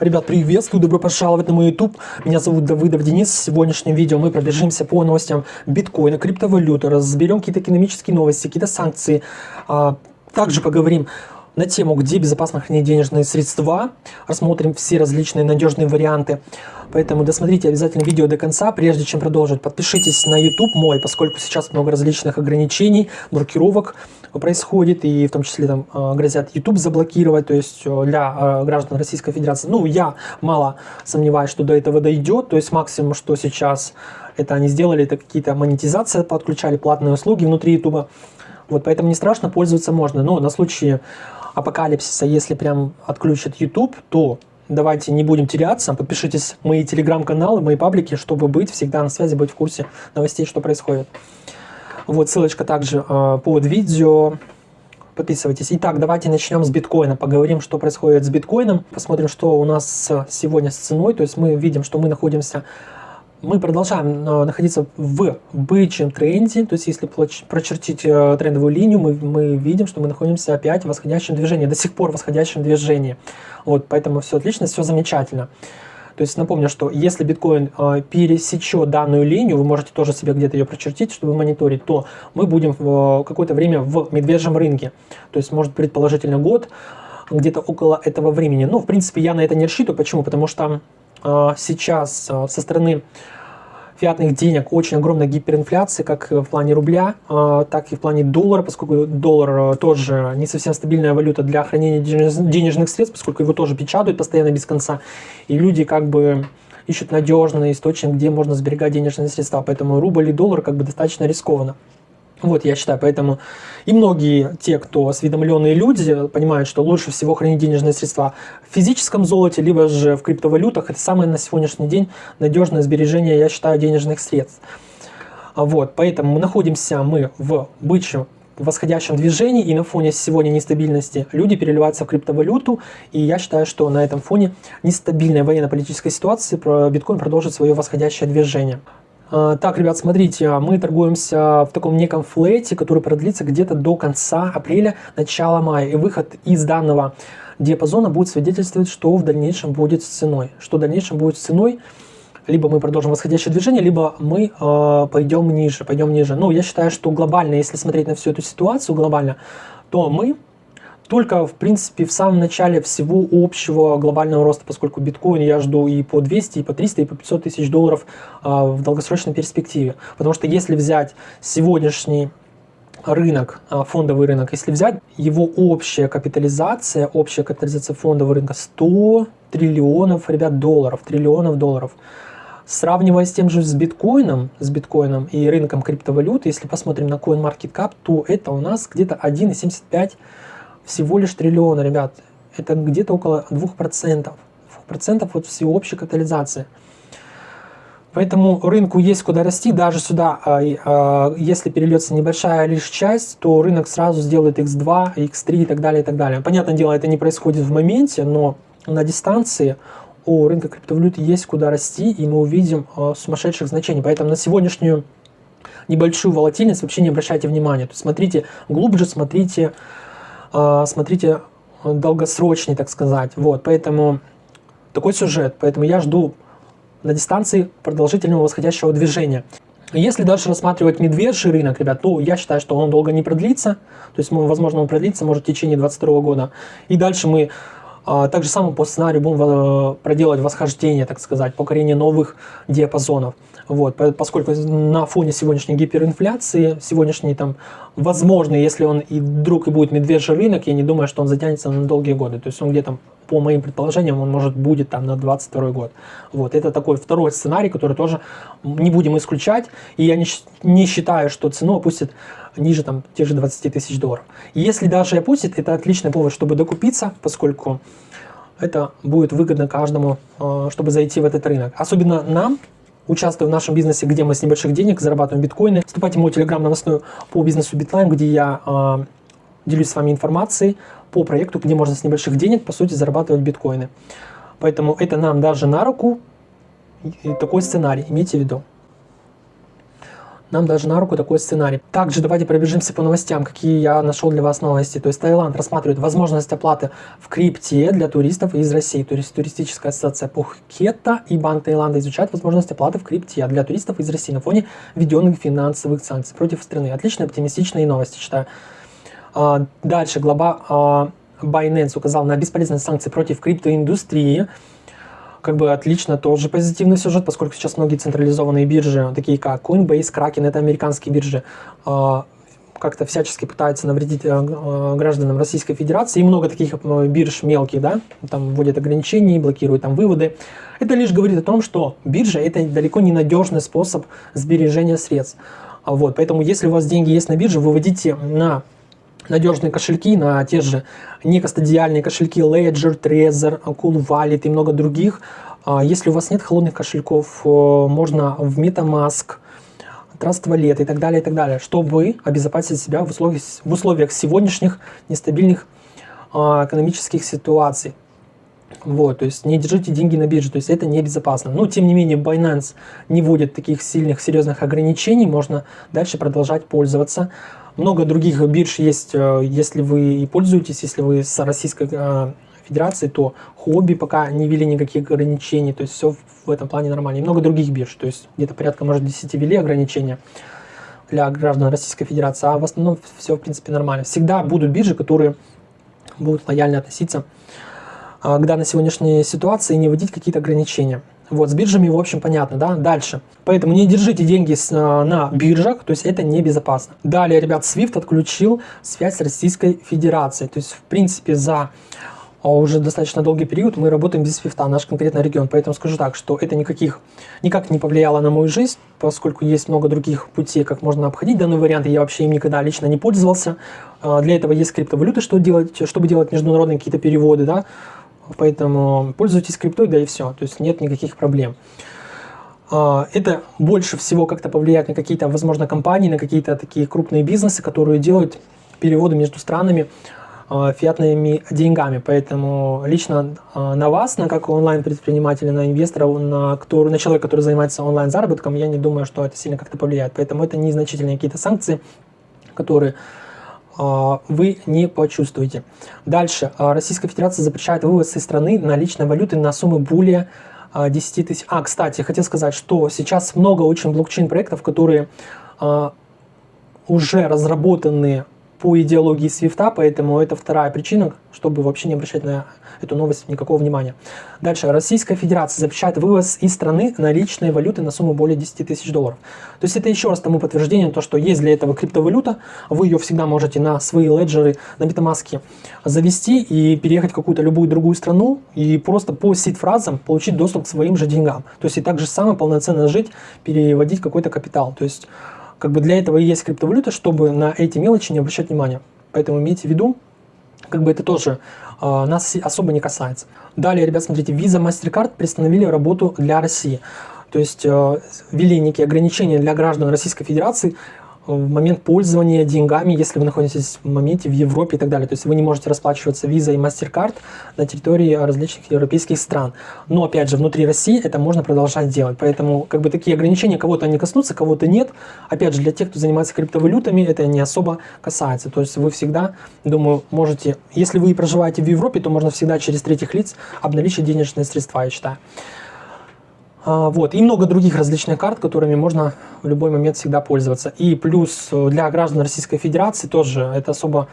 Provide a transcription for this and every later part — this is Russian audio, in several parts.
Ребят, приветствую, добро пожаловать на мой YouTube. Меня зовут Давыдов Денис. В сегодняшнем видео мы пробежимся по новостям биткоина, криптовалюты, разберем какие-то экономические новости, какие-то санкции. А, также поговорим на тему, где безопасно хранить денежные средства. Рассмотрим все различные надежные варианты. Поэтому досмотрите обязательно видео до конца, прежде чем продолжить. Подпишитесь на YouTube мой, поскольку сейчас много различных ограничений, блокировок происходит, и в том числе там э, грозят YouTube заблокировать, то есть э, для э, граждан Российской Федерации. Ну, я мало сомневаюсь, что до этого дойдет, то есть максимум, что сейчас это они сделали, это какие-то монетизации подключали, платные услуги внутри YouTube. Вот, поэтому не страшно, пользоваться можно, но на случай апокалипсиса, если прям отключат YouTube, то давайте не будем теряться, подпишитесь в мои телеграм-каналы, мои паблики, чтобы быть всегда на связи, быть в курсе новостей, что происходит. Вот ссылочка также э, под видео. Подписывайтесь. Итак, давайте начнем с биткоина. Поговорим, что происходит с биткоином. Посмотрим, что у нас сегодня с ценой. То есть мы видим, что мы находимся мы продолжаем э, находиться в бычьем тренде, то есть если прочертить э, трендовую линию, мы, мы видим, что мы находимся опять в восходящем движении, до сих пор в восходящем движении. Вот, поэтому все отлично, все замечательно. То есть напомню, что если биткоин э, пересечет данную линию, вы можете тоже себе где-то ее прочертить, чтобы мониторить, то мы будем в какое-то время в медвежьем рынке. То есть может предположительно год, где-то около этого времени. Ну, в принципе, я на это не рассчитываю. Почему? Потому что э, сейчас э, со стороны фиатных денег очень огромная гиперинфляция, как в плане рубля, э, так и в плане доллара, поскольку доллар э, тоже не совсем стабильная валюта для хранения денежных средств, поскольку его тоже печатают постоянно без конца. И люди как бы ищут надежный источник, где можно сберегать денежные средства. Поэтому рубль и доллар как бы достаточно рискованно. Вот, я считаю, поэтому и многие те, кто осведомленные люди, понимают, что лучше всего хранить денежные средства в физическом золоте, либо же в криптовалютах. Это самое на сегодняшний день надежное сбережение, я считаю, денежных средств. Вот, поэтому мы находимся мы в бычьем восходящем движении, и на фоне сегодня нестабильности люди переливаются в криптовалюту, и я считаю, что на этом фоне нестабильной военно-политической ситуации биткоин продолжит свое восходящее движение. А, так, ребят, смотрите, мы торгуемся в таком неком флете, который продлится где-то до конца апреля, начала мая. И выход из данного диапазона будет свидетельствовать, что в дальнейшем будет с ценой. Что в дальнейшем будет с ценой, либо мы продолжим восходящее движение, либо мы э, пойдем ниже, пойдем ниже. Ну, я считаю, что глобально, если смотреть на всю эту ситуацию глобально, то мы только, в принципе, в самом начале всего общего глобального роста, поскольку биткоин я жду и по 200, и по 300, и по 500 тысяч долларов а, в долгосрочной перспективе. Потому что если взять сегодняшний рынок, а, фондовый рынок, если взять его общая капитализация, общая капитализация фондового рынка 100 триллионов, ребят, долларов, триллионов долларов, Сравнивая с тем же с биткоином, с биткоином и рынком криптовалют, если посмотрим на CoinMarketCap, то это у нас где-то 1,75 всего лишь триллиона, ребят. Это где-то около 2%. 2% от всеобщей капитализации. Поэтому рынку есть куда расти, даже сюда, а, а, если перельется небольшая лишь часть, то рынок сразу сделает x2, x3 и так далее, и так далее. Понятное дело, это не происходит в моменте, но на дистанции у рынка криптовалюты есть куда расти, и мы увидим а, сумасшедших значений. Поэтому на сегодняшнюю небольшую волатильность вообще не обращайте внимания. То есть смотрите глубже, смотрите смотрите, долгосрочный, так сказать. Вот, поэтому такой сюжет. Поэтому я жду на дистанции продолжительного восходящего движения. Если дальше рассматривать медвежий рынок, ребят, то я считаю, что он долго не продлится. То есть, возможно, он продлится, может, в течение 2022 года. И дальше мы а, так же самое по сценарию будем э, проделать восхождение, так сказать, покорение новых диапазонов. Вот, поскольку на фоне сегодняшней гиперинфляции, сегодняшний там, возможно, если он и вдруг и будет медвежий рынок, я не думаю, что он затянется на долгие годы. То есть он где-то, по моим предположениям, он может будет там на 22 год. Вот, это такой второй сценарий, который тоже не будем исключать. И я не, не считаю, что цену опустит ниже там тех же 20 тысяч долларов. Если даже опустит, это отличный повод, чтобы докупиться, поскольку это будет выгодно каждому, э, чтобы зайти в этот рынок. Особенно нам, участвуя в нашем бизнесе, где мы с небольших денег зарабатываем биткоины. Вступайте в мой телеграм новостную по бизнесу Битлайн, где я э, делюсь с вами информацией по проекту, где можно с небольших денег, по сути, зарабатывать биткоины. Поэтому это нам даже на руку, и такой сценарий, имейте в виду. Нам даже на руку такой сценарий. Также давайте пробежимся по новостям, какие я нашел для вас новости. То есть Таиланд рассматривает возможность оплаты в крипте для туристов из России. То есть туристическая ассоциация Пухкета и Банк Таиланда изучают возможность оплаты в крипте для туристов из России на фоне введенных финансовых санкций против страны. Отличные, оптимистичные новости, считаю. А, дальше глава а, Binance указал на бесполезность санкций против криптоиндустрии как бы отлично, тоже позитивный сюжет, поскольку сейчас многие централизованные биржи, такие как Coinbase, Kraken, это американские биржи, а, как-то всячески пытаются навредить э, э, гражданам Российской Федерации. И много таких э, бирж мелких, да, там вводят ограничения, блокируют там выводы. Это лишь говорит о том, что биржа это далеко не надежный способ сбережения средств. Вот, поэтому если у вас деньги есть на бирже, выводите на надежные кошельки, на те же некостадиальные кошельки Ledger, Trezor, Cool Wallet и много других. А, если у вас нет холодных кошельков, можно в MetaMask, Trust Wallet и так далее, и так далее, чтобы обезопасить себя в условиях, в условиях сегодняшних нестабильных а, экономических ситуаций. Вот, то есть не держите деньги на бирже, то есть это небезопасно. Но тем не менее Binance не вводит таких сильных, серьезных ограничений, можно дальше продолжать пользоваться. Много других бирж есть, э, если вы и пользуетесь, если вы с Российской э, Федерации, то хобби пока не ввели никаких ограничений, то есть все в этом плане нормально. И много других бирж, то есть где-то порядка, может, 10 ввели ограничения для граждан Российской Федерации, а в основном все, в принципе, нормально. Всегда будут биржи, которые будут лояльно относиться а, к данной сегодняшней ситуации и не вводить какие-то ограничения. Вот, с биржами, в общем, понятно, да? Дальше. Поэтому не держите деньги с, а, на биржах, то есть это небезопасно. Далее, ребят, SWIFT отключил связь с Российской Федерацией. То есть, в принципе, за а, уже достаточно долгий период мы работаем без свифта, наш конкретный регион. Поэтому скажу так, что это никаких, никак не повлияло на мою жизнь, поскольку есть много других путей, как можно обходить данный вариант, я вообще им никогда лично не пользовался. Для этого есть криптовалюты, что делать, чтобы делать международные какие-то переводы, да, Поэтому пользуйтесь криптой, да и все. То есть нет никаких проблем. А, это больше всего как-то повлияет на какие-то, возможно, компании, на какие-то такие крупные бизнесы, которые делают переводы между странами а, фиатными деньгами. Поэтому лично а, на вас, на как онлайн-предпринимателя, на инвестора, на, который, на человека, который занимается онлайн-заработком, я не думаю, что это сильно как-то повлияет. Поэтому это незначительные какие-то санкции, которые вы не почувствуете. Дальше. А, Российская Федерация запрещает вывоз из страны наличной валюты на суммы более 10 а, тысяч. А, кстати, хотел сказать, что сейчас много очень блокчейн-проектов, которые уже разработаны по идеологии свифта, поэтому это вторая причина, чтобы вообще не обращать на эту новость никакого внимания. Дальше. Российская Федерация запрещает вывоз из страны наличной валюты на сумму более 10 тысяч долларов. То есть это еще раз тому подтверждение, то, что есть для этого криптовалюта, вы ее всегда можете на свои леджеры, на MetaMask завести и переехать в какую-то любую другую страну и просто по сид-фразам получить доступ к своим же деньгам. То есть и так же самое полноценно жить, переводить какой-то капитал. То есть как бы для этого и есть криптовалюта, чтобы на эти мелочи не обращать внимания. Поэтому имейте в виду, как бы это тоже э, нас особо не касается. Далее, ребят, смотрите, Visa, MasterCard приостановили работу для России. То есть э, ввели некие ограничения для граждан Российской Федерации в момент пользования деньгами, если вы находитесь в моменте в Европе и так далее. То есть вы не можете расплачиваться Visa и MasterCard на территории различных европейских стран. Но опять же, внутри России это можно продолжать делать. Поэтому как бы такие ограничения кого-то они коснутся, кого-то нет. Опять же, для тех, кто занимается криптовалютами, это не особо касается. То есть вы всегда, думаю, можете, если вы проживаете в Европе, то можно всегда через третьих лиц обналичить денежные средства, я считаю. А, вот. И много других различных карт, которыми можно в любой момент всегда пользоваться. И плюс э, для граждан Российской Федерации тоже это особо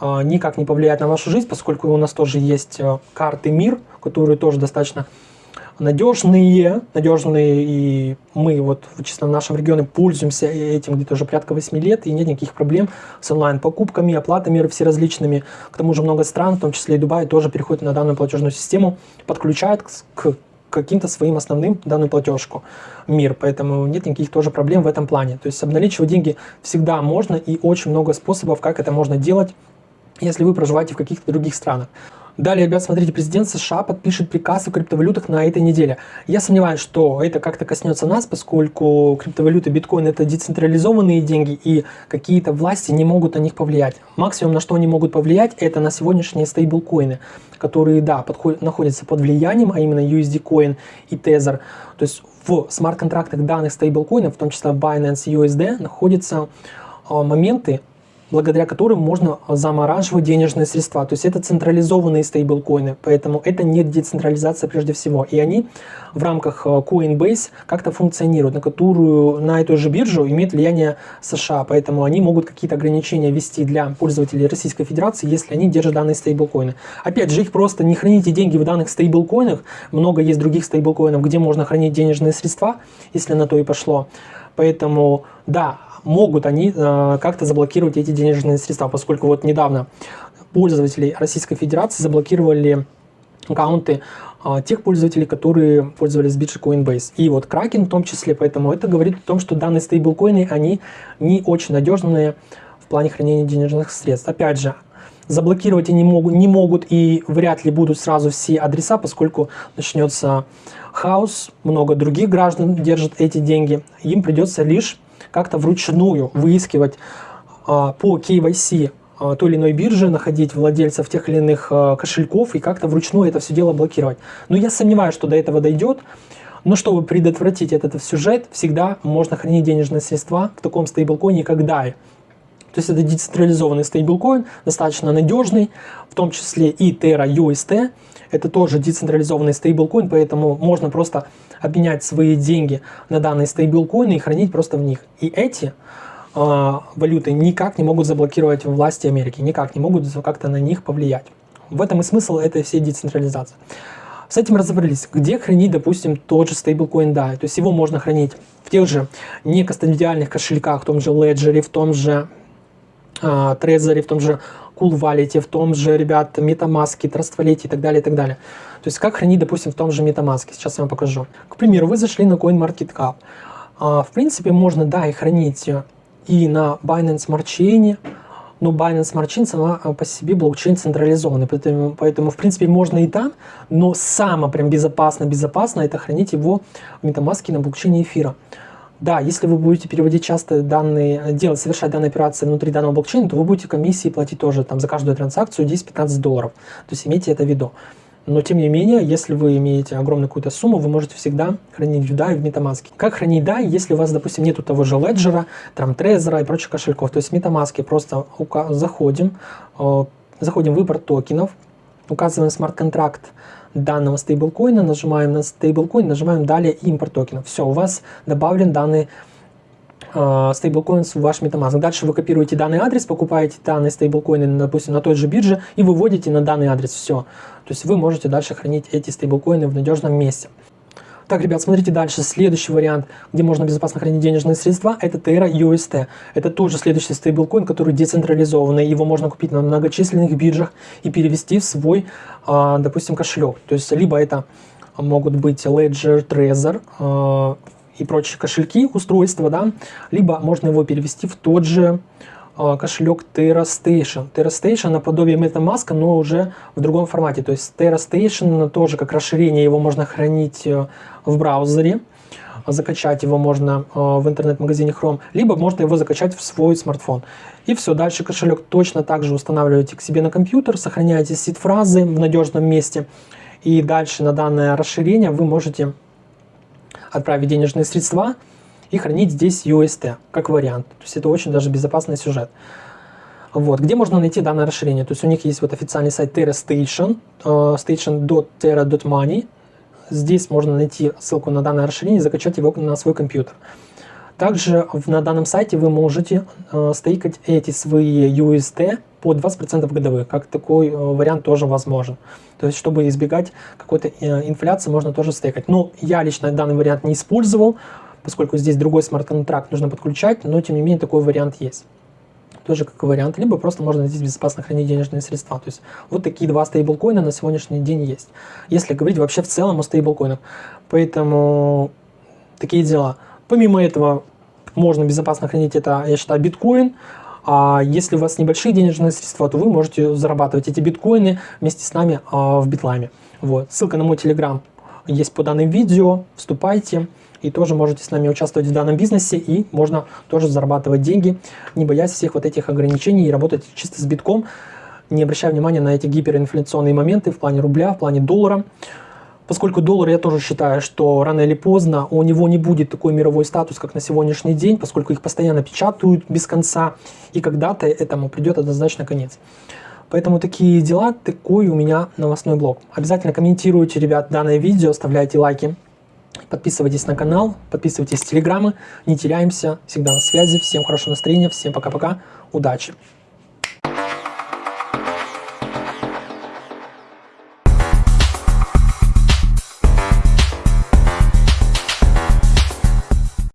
а, никак не повлияет на вашу жизнь, поскольку у нас тоже есть э, карты МИР, которые тоже достаточно надежные, надежные, и мы вот чисто в нашем регионе пользуемся этим где-то уже порядка 8 лет, и нет никаких проблем с онлайн-покупками, оплатами все различными. К тому же много стран, в том числе и Дубай, тоже переходят на данную платежную систему, подключают к каким-то своим основным данную платежку мир, поэтому нет никаких тоже проблем в этом плане. То есть обналичивать деньги всегда можно и очень много способов, как это можно делать, если вы проживаете в каких-то других странах. Далее, ребят, смотрите, президент США подпишет приказ о криптовалютах на этой неделе. Я сомневаюсь, что это как-то коснется нас, поскольку криптовалюта биткоин это децентрализованные деньги, и какие-то власти не могут на них повлиять. Максимум, на что они могут повлиять, это на сегодняшние стейблкоины, которые, да, подходят, находятся под влиянием, а именно USD Coin и Tether. То есть в смарт-контрактах данных стейблкоинов, в том числе Binance и USD, находятся а, моменты, благодаря которым можно замораживать денежные средства. То есть это централизованные стейблкоины, поэтому это не децентрализация прежде всего. И они в рамках э, Coinbase как-то функционируют, на которую, на эту же биржу имеет влияние США, поэтому они могут какие-то ограничения ввести для пользователей Российской Федерации, если они держат данные стейблкоины. Опять же, их просто не храните деньги в данных стейблкоинах, много есть других стейблкоинов, где можно хранить денежные средства, если на то и пошло. Поэтому, да, могут они э, как-то заблокировать эти денежные средства, поскольку вот недавно пользователи Российской Федерации заблокировали аккаунты э, тех пользователей, которые пользовались биржей Coinbase. И вот Kraken в том числе, поэтому это говорит о том, что данные стейблкоины, они не очень надежные в плане хранения денежных средств. Опять же, заблокировать они могут, не могут и вряд ли будут сразу все адреса, поскольку начнется хаос, много других граждан держат эти деньги. Им придется лишь как-то вручную выискивать а, по KYC а, той или иной биржи, находить владельцев тех или иных а, кошельков и как-то вручную это все дело блокировать. Но я сомневаюсь, что до этого дойдет. Но чтобы предотвратить этот сюжет, всегда можно хранить денежные средства в таком стейблкоине, как DAI. То есть это децентрализованный стейблкоин, достаточно надежный, в том числе и Terra UST. Это тоже децентрализованный стейблкоин, поэтому можно просто обменять свои деньги на данные стейблкоины и хранить просто в них. И эти э, валюты никак не могут заблокировать власти Америки, никак не могут как-то на них повлиять. В этом и смысл этой всей децентрализации. С этим разобрались. Где хранить, допустим, тот же стейблкоин DAI? То есть его можно хранить в тех же некастодиальных кошельках, в том же Ledger, в том же э, Trezor, в том же Cool Wallet, в том же, ребят, MetaMask, Trust Wallet и так далее, и так далее. То есть как хранить, допустим, в том же MetaMask. Сейчас я вам покажу. К примеру, вы зашли на CoinMarketCap. А, в принципе, можно, да, и хранить и на Binance Smart Chain, но Binance Smart Chain сама а, по себе блокчейн централизованный, поэтому, поэтому в принципе можно и там, но самое прям безопасно, безопасно это хранить его в MetaMask на блокчейне эфира. Да, если вы будете переводить часто данные, делать, совершать данные операции внутри данного блокчейна, то вы будете комиссии платить тоже там за каждую транзакцию 10-15 долларов. То есть имейте это в виду. Но тем не менее, если вы имеете огромную какую-то сумму, вы можете всегда хранить в DAI в MetaMask. Как хранить DAI, если у вас, допустим, нету того же Ledger, там Trezor и прочих кошельков? То есть в MetaMask просто заходим, э, заходим в выбор токенов, указываем смарт-контракт данного стейблкоина, нажимаем на стейблкоин, нажимаем далее импорт токенов. Все, у вас добавлен данный э, стейблкоин в ваш MetaMask. Дальше вы копируете данный адрес, покупаете данные стейблкоины, допустим, на той же бирже и выводите на данный адрес. Все. То есть вы можете дальше хранить эти стейблкоины в надежном месте. Так, ребят, смотрите дальше. Следующий вариант, где можно безопасно хранить денежные средства, это Terra UST. Это тоже следующий стейблкоин, который децентрализованный. Его можно купить на многочисленных биржах и перевести в свой, а, допустим, кошелек. То есть, либо это могут быть Ledger, Trezor а, и прочие кошельки, устройства, да, либо можно его перевести в тот же а, кошелек TerraStation. TerraStation наподобие MetaMask, но уже в другом формате. То есть TerraStation тоже как расширение, его можно хранить э, в браузере, закачать его можно э, в интернет-магазине Chrome, либо можно его закачать в свой смартфон. И все, дальше кошелек точно так же устанавливаете к себе на компьютер, сохраняете сид-фразы в надежном месте, и дальше на данное расширение вы можете отправить денежные средства, и хранить здесь UST как вариант. То есть это очень даже безопасный сюжет. Вот. Где можно найти данное расширение? То есть у них есть вот официальный сайт TerraStation, uh, station.terra.money. Здесь можно найти ссылку на данное расширение и закачать его на свой компьютер. Также на данном сайте вы можете э, стейкать эти свои UST по 20% годовых, как такой э, вариант тоже возможен. То есть, чтобы избегать какой-то э, инфляции, можно тоже стейкать. Но я лично данный вариант не использовал, поскольку здесь другой смарт-контракт нужно подключать, но тем не менее такой вариант есть. Тоже как вариант, либо просто можно здесь безопасно хранить денежные средства. То есть вот такие два стейблкоина на сегодняшний день есть. Если говорить вообще в целом о стейблкоинах. Поэтому такие дела. Помимо этого можно безопасно хранить это, я считаю, биткоин, А если у вас небольшие денежные средства, то вы можете зарабатывать эти биткоины вместе с нами а, в битлайме. Вот. Ссылка на мой телеграм есть по данным видео. Вступайте и тоже можете с нами участвовать в данном бизнесе, и можно тоже зарабатывать деньги, не боясь всех вот этих ограничений и работать чисто с битком, не обращая внимания на эти гиперинфляционные моменты в плане рубля, в плане доллара. Поскольку доллар, я тоже считаю, что рано или поздно у него не будет такой мировой статус, как на сегодняшний день, поскольку их постоянно печатают без конца, и когда-то этому придет однозначно конец. Поэтому такие дела, такой у меня новостной блог. Обязательно комментируйте, ребят, данное видео, оставляйте лайки, подписывайтесь на канал, подписывайтесь в телеграммы, не теряемся, всегда на связи, всем хорошего настроения, всем пока-пока, удачи!